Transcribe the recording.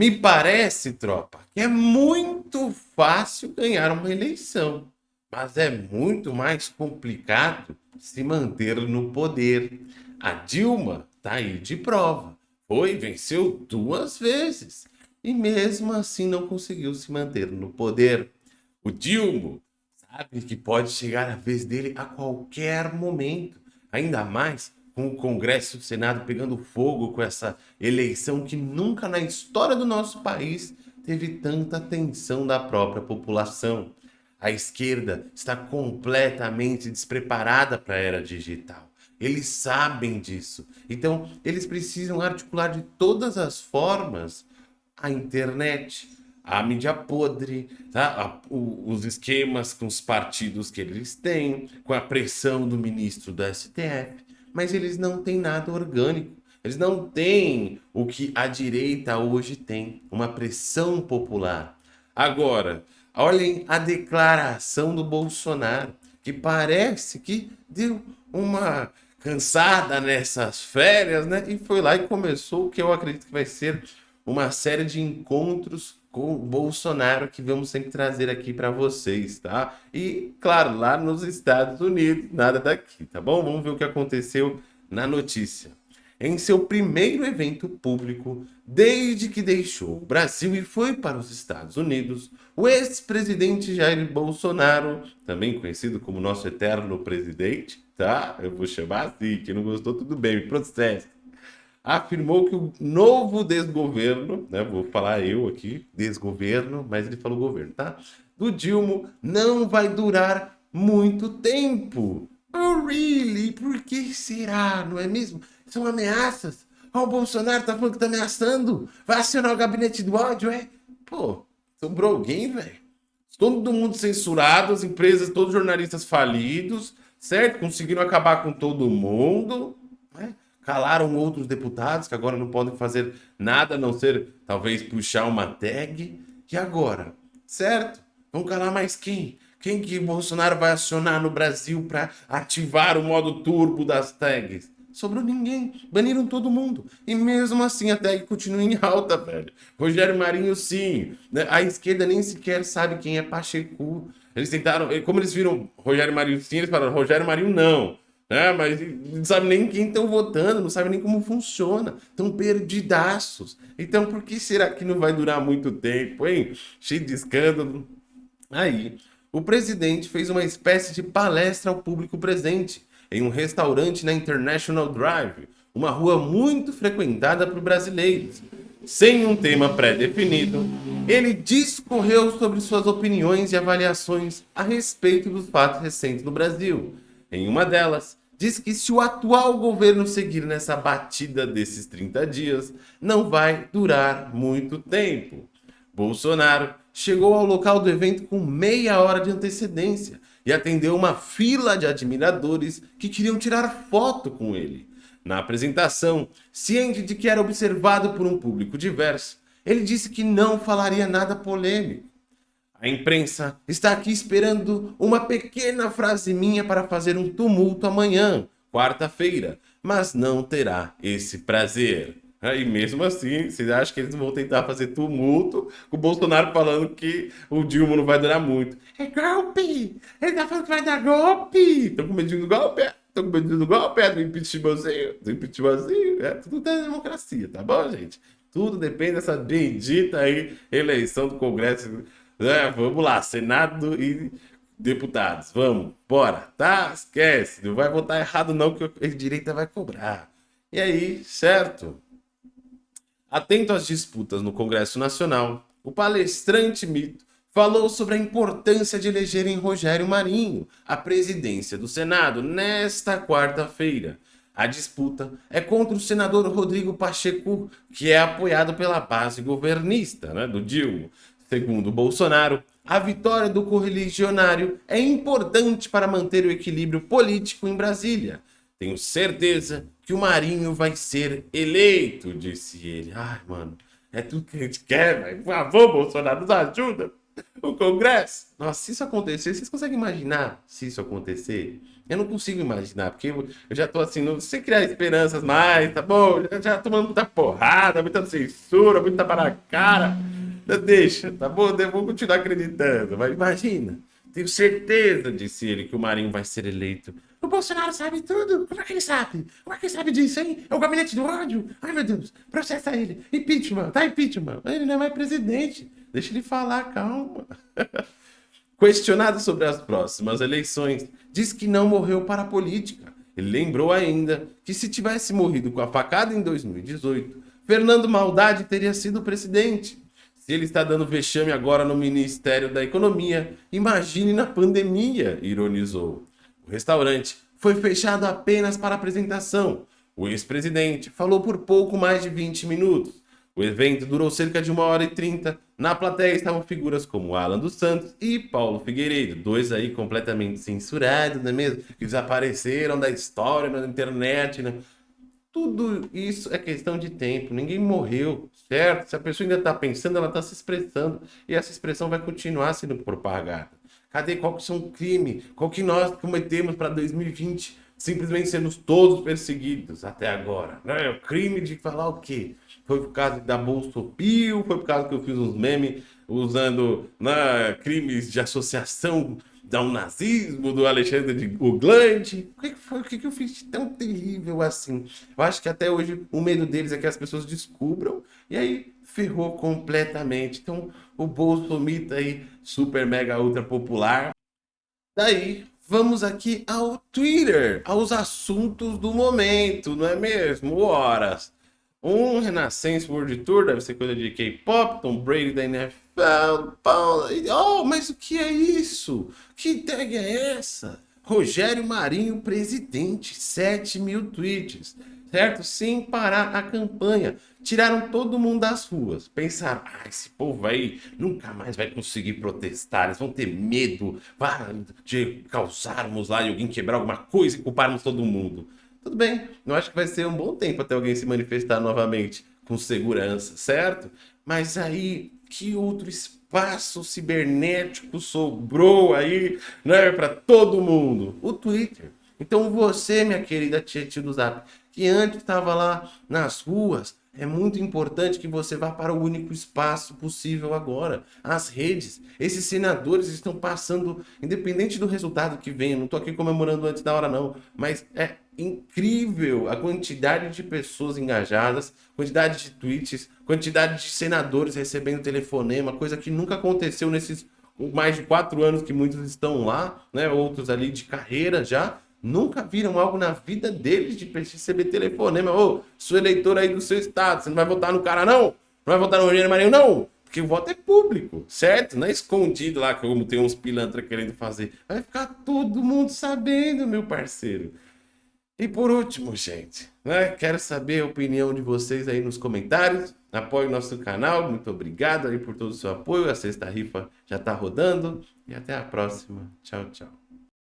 Me parece, tropa, que é muito fácil ganhar uma eleição, mas é muito mais complicado se manter no poder. A Dilma tá aí de prova. Foi, venceu duas vezes e mesmo assim não conseguiu se manter no poder. O Dilma sabe que pode chegar a vez dele a qualquer momento, ainda mais com o Congresso e o Senado pegando fogo com essa eleição que nunca na história do nosso país teve tanta atenção da própria população. A esquerda está completamente despreparada para a era digital. Eles sabem disso. Então, eles precisam articular de todas as formas a internet, a mídia podre, tá? A, o, os esquemas com os partidos que eles têm, com a pressão do ministro do STF, mas eles não têm nada orgânico. Eles não têm o que a direita hoje tem, uma pressão popular. Agora, olhem a declaração do Bolsonaro, que parece que deu uma cansada nessas férias, né? E foi lá e começou o que eu acredito que vai ser uma série de encontros com Bolsonaro que vamos sempre trazer aqui para vocês, tá? E, claro, lá nos Estados Unidos, nada daqui, tá bom? Vamos ver o que aconteceu na notícia. Em seu primeiro evento público, desde que deixou o Brasil e foi para os Estados Unidos, o ex-presidente Jair Bolsonaro, também conhecido como nosso eterno presidente, tá? Eu vou chamar assim, quem não gostou, tudo bem, me processa afirmou que o novo desgoverno, né, vou falar eu aqui, desgoverno, mas ele falou governo, tá? Do Dilma não vai durar muito tempo. Oh, really? Por que será? Não é mesmo? São ameaças. Oh, o Bolsonaro tá falando que tá ameaçando. Vai acionar o gabinete do ódio, é? Pô, sobrou alguém, velho? Todo mundo censurado, as empresas, todos os jornalistas falidos, certo? Conseguiram acabar com todo mundo, né? Calaram outros deputados que agora não podem fazer nada a não ser talvez puxar uma tag. E agora? Certo? Vão calar mais quem? Quem que Bolsonaro vai acionar no Brasil para ativar o modo turbo das tags? Sobrou ninguém. Baniram todo mundo. E mesmo assim a tag continua em alta, velho. Rogério Marinho, sim. Né? A esquerda nem sequer sabe quem é Pacheco. Eles tentaram... Como eles viram Rogério Marinho sim, eles falaram Rogério Marinho não né? Mas não sabe nem quem estão votando, não sabe nem como funciona. Estão perdidaços. Então, por que será que não vai durar muito tempo, hein? Cheio de escândalo. Aí, o presidente fez uma espécie de palestra ao público presente em um restaurante na International Drive, uma rua muito frequentada por brasileiros. Sem um tema pré-definido, ele discorreu sobre suas opiniões e avaliações a respeito dos fatos recentes no Brasil. Em uma delas, diz que se o atual governo seguir nessa batida desses 30 dias, não vai durar muito tempo. Bolsonaro chegou ao local do evento com meia hora de antecedência e atendeu uma fila de admiradores que queriam tirar foto com ele. Na apresentação, ciente de que era observado por um público diverso, ele disse que não falaria nada polêmico a imprensa está aqui esperando uma pequena frase minha para fazer um tumulto amanhã, quarta-feira, mas não terá esse prazer. E mesmo assim, vocês acham que eles vão tentar fazer tumulto com o Bolsonaro falando que o Dilma não vai durar muito? É golpe! Ele tá falando que vai dar golpe! Estão com medo do golpe? Estão com medo do golpe? É do impeachmentzinho? Do impeachmentzinho? É tudo da democracia, tá bom, gente? Tudo depende dessa bendita aí eleição do Congresso é, vamos lá, Senado e deputados, vamos, bora, tá? Esquece, não vai votar errado não, que a direita vai cobrar. E aí, certo? Atento às disputas no Congresso Nacional, o palestrante mito falou sobre a importância de elegerem Rogério Marinho à presidência do Senado nesta quarta-feira. A disputa é contra o senador Rodrigo Pacheco, que é apoiado pela base governista né, do Dilma. Segundo Bolsonaro, a vitória do correligionário é importante para manter o equilíbrio político em Brasília. Tenho certeza que o Marinho vai ser eleito, disse ele. Ai, mano, é tudo que a gente quer, velho. Por favor, Bolsonaro, nos ajuda. o Congresso. Nossa, se isso acontecer, vocês conseguem imaginar se isso acontecer? Eu não consigo imaginar, porque eu já tô assim, não sei criar esperanças mais, tá bom? Já, já tomando muita porrada, muita censura, muita para a cara. Deixa, tá bom? Eu vou continuar acreditando, mas imagina. Tenho certeza, disse ele, que o Marinho vai ser eleito. O Bolsonaro sabe tudo. Como é que ele sabe? Como é que ele sabe disso, hein? É o gabinete do ódio. Ai, meu Deus. Processa ele. Impeachment. Tá impeachment. Ele não é mais presidente. Deixa ele falar, calma. Questionado sobre as próximas eleições, diz que não morreu para a política. Ele lembrou ainda que se tivesse morrido com a facada em 2018, Fernando Maldade teria sido presidente. Se ele está dando vexame agora no Ministério da Economia, imagine na pandemia, ironizou. O restaurante foi fechado apenas para apresentação. O ex-presidente falou por pouco mais de 20 minutos. O evento durou cerca de uma hora e trinta. Na plateia estavam figuras como Alan dos Santos e Paulo Figueiredo, dois aí completamente censurados, não é mesmo? Que desapareceram da história, na internet, né? Tudo isso é questão de tempo, ninguém morreu, certo? Se a pessoa ainda está pensando, ela está se expressando, e essa expressão vai continuar sendo propagada. Cadê qual que são o crime? Qual que nós cometemos para 2020? Simplesmente sermos todos perseguidos até agora. Né? O crime de falar o quê? Foi por causa da Bolsa Pio, foi por causa que eu fiz uns memes usando né, crimes de associação ao nazismo, do Alexandre de Uglande. O que foi? O que eu fiz de tão terrível assim? Eu acho que até hoje o medo deles é que as pessoas descubram e aí ferrou completamente. Então, o Bolsomita aí, super mega ultra popular. Daí, vamos aqui ao Twitter, aos assuntos do momento, não é mesmo? Horas. Um Renascença World Tour, deve ser coisa de K-pop, Tom Brady da NFL, Oh, mas o que é isso? Que tag é essa? Rogério Marinho, presidente, 7 mil tweets, certo? Sem parar a campanha. Tiraram todo mundo das ruas. Pensaram, ah, esse povo aí nunca mais vai conseguir protestar. Eles vão ter medo de causarmos lá e alguém quebrar alguma coisa e culparmos todo mundo. Tudo bem, eu acho que vai ser um bom tempo até alguém se manifestar novamente com segurança, certo? Mas aí que outro espaço cibernético sobrou aí, né, para todo mundo? O Twitter. Então você, minha querida tia do Zap, que antes estava lá nas ruas, é muito importante que você vá para o único espaço possível agora, as redes. Esses senadores estão passando, independente do resultado que venha, não estou aqui comemorando antes da hora não, mas é incrível a quantidade de pessoas engajadas, quantidade de tweets, quantidade de senadores recebendo telefonema, coisa que nunca aconteceu nesses mais de quatro anos que muitos estão lá, né? outros ali de carreira já, nunca viram algo na vida deles de receber telefonema. Ô, sou eleitor aí do seu estado, você não vai votar no cara não? Não vai votar no Rogério Marinho não? Porque o voto é público, certo? Não é escondido lá, como tem uns pilantra querendo fazer. Vai ficar todo mundo sabendo, meu parceiro. E por último, gente, né, quero saber a opinião de vocês aí nos comentários. Apoie o nosso canal, muito obrigado aí por todo o seu apoio. A sexta rifa já está rodando. E até a próxima. Tchau, tchau.